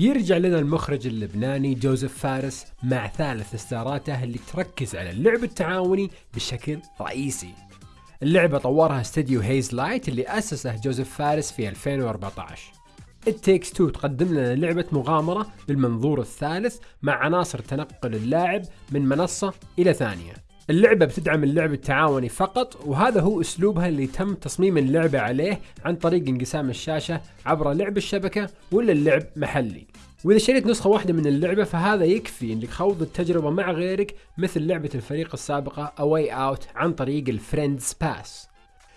يرجع لنا المخرج اللبناني جوزيف فارس مع ثالث اصداراته اللي تركز على اللعب التعاوني بشكل رئيسي. اللعبة طورها استديو هيز لايت اللي أسسه جوزيف فارس في 2014 It Takes Two تقدم لنا لعبة مغامرة بالمنظور الثالث مع عناصر تنقل اللاعب من منصة إلى ثانية. اللعبة بتدعم اللعب التعاوني فقط وهذا هو أسلوبها اللي تم تصميم اللعبة عليه عن طريق انقسام الشاشة عبر لعب الشبكة ولا اللعب محلي. وإذا شريت نسخة واحدة من اللعبة فهذا يكفي إنك خوض التجربة مع غيرك مثل لعبة الفريق السابقة A Way Out عن طريق ال Friends Pass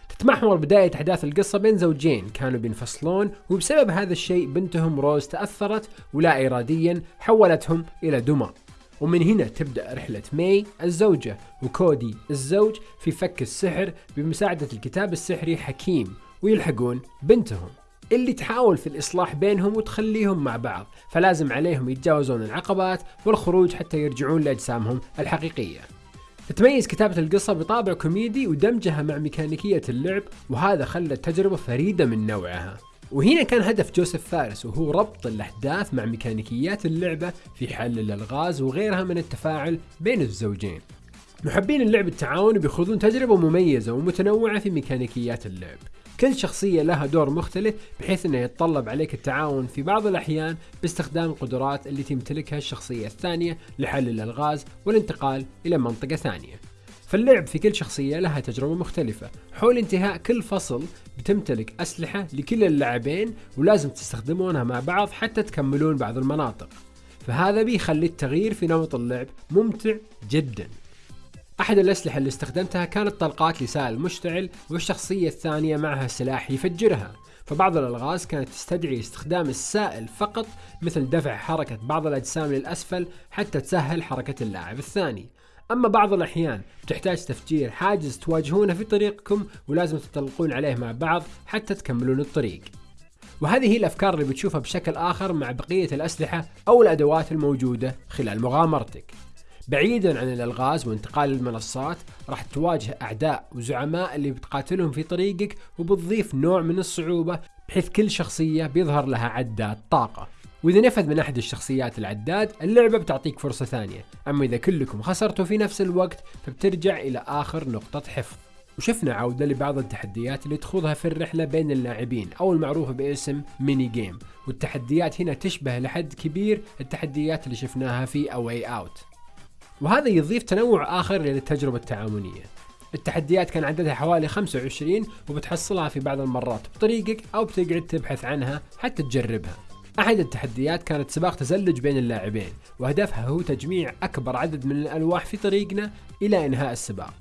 تتمحور بداية أحداث القصة بين زوجين كانوا بينفصلون وبسبب هذا الشيء بنتهم روز تأثرت ولا إراديا حولتهم إلى دمى. ومن هنا تبدأ رحلة ماي الزوجة وكودي الزوج في فك السحر بمساعدة الكتاب السحري حكيم ويلحقون بنتهم. اللي تحاول في الإصلاح بينهم وتخليهم مع بعض فلازم عليهم يتجاوزون العقبات والخروج حتى يرجعون لأجسامهم الحقيقية. تتميز كتابة القصة بطابع كوميدي ودمجها مع ميكانيكية اللعب وهذا خلى التجربة فريدة من نوعها. وهنا كان هدف جوزيف فارس وهو ربط الأحداث مع ميكانيكيات اللعبة في حل الألغاز وغيرها من التفاعل بين الزوجين. محبين اللعب التعاوني بيخوضون تجربة مميزة ومتنوعة في ميكانيكيات اللعب. كل شخصية لها دور مختلف بحيث إنه يتطلب عليك التعاون في بعض الأحيان باستخدام القدرات اللي تمتلكها الشخصية الثانية لحل الالغاز والانتقال إلى منطقة ثانية. فاللعب في كل شخصية لها تجربة مختلفة. حول انتهاء كل فصل بتمتلك أسلحة لكل اللاعبين ولازم تستخدمونها مع بعض حتى تكملون بعض المناطق. فهذا بيخلي التغيير في نمط اللعب ممتع جدا. أحد الأسلحة اللي استخدمتها كانت طلقات لسائل مشتعل والشخصية الثانية معها سلاح يفجرها. فبعض الألغاز كانت تستدعي استخدام السائل فقط مثل دفع حركة بعض الأجسام للأسفل حتى تسهل حركة اللاعب الثاني. أما بعض الأحيان تحتاج تفجير حاجز تواجهونه في طريقكم ولازم تطلقون عليه مع بعض حتى تكملون الطريق. وهذه هي الأفكار اللي بتشوفها بشكل آخر مع بقية الأسلحة أو الأدوات الموجودة خلال مغامرتك. بعيدا عن الألغاز وانتقال المنصات راح تواجه أعداء وزعماء اللي بتقاتلهم في طريقك وبتضيف نوع من الصعوبة بحيث كل شخصية بيظهر لها عداد طاقة. وإذا نفذ من أحد الشخصيات العداد اللعبة بتعطيك فرصة ثانية. أما إذا كلكم خسرتوا في نفس الوقت فبترجع إلى آخر نقطة حفظ. وشفنا عودة لبعض التحديات اللي تخوضها في الرحلة بين اللاعبين أو المعروفة باسم mini game والتحديات هنا تشبه لحد كبير التحديات اللي شفناها في A Way Out وهذا يضيف تنوع آخر للتجربة التعاونية. التحديات كان عددها حوالي 25 وبتحصلها في بعض المرات بطريقك أو بتقعد تبحث عنها حتى تجربها. أحد التحديات كانت سباق تزلج بين اللاعبين وهدفها هو تجميع أكبر عدد من الألواح في طريقنا إلى إنهاء السباق.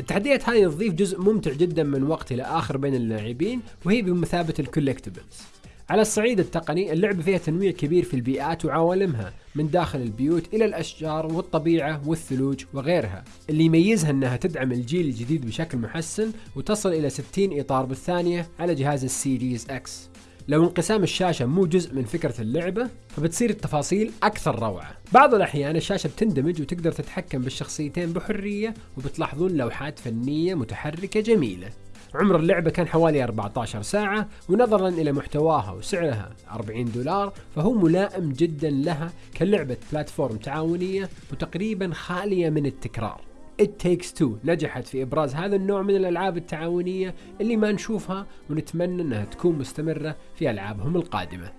التحديات هذه تضيف جزء ممتع جدا من وقت إلى آخر بين اللاعبين وهي بمثابة ال collectibles. على الصعيد التقني اللعبة فيها تنويع كبير في البيئات وعوالمها من داخل البيوت إلى الأشجار والطبيعة والثلوج وغيرها. اللي يميزها أنها تدعم الجيل الجديد بشكل محسن وتصل إلى 60 إطار بالثانية على جهاز ال Series X. لو انقسام الشاشة مو جزء من فكرة اللعبة فبتصير التفاصيل أكثر روعة. بعض الأحيان الشاشة بتندمج وتقدر تتحكم بالشخصيتين بحرية وبتلاحظون لوحات فنية متحركة جميلة. عمر اللعبة كان حوالي 14 ساعة ونظرا إلى محتواها وسعرها 40 دولار فهو ملائم جدا لها كلعبة بلاتفورم تعاونية وتقريبا خالية من التكرار. It Takes Two نجحت في إبراز هذا النوع من الألعاب التعاونية اللي ما نشوفها ونتمنى أنها تكون مستمرة في ألعابهم القادمة.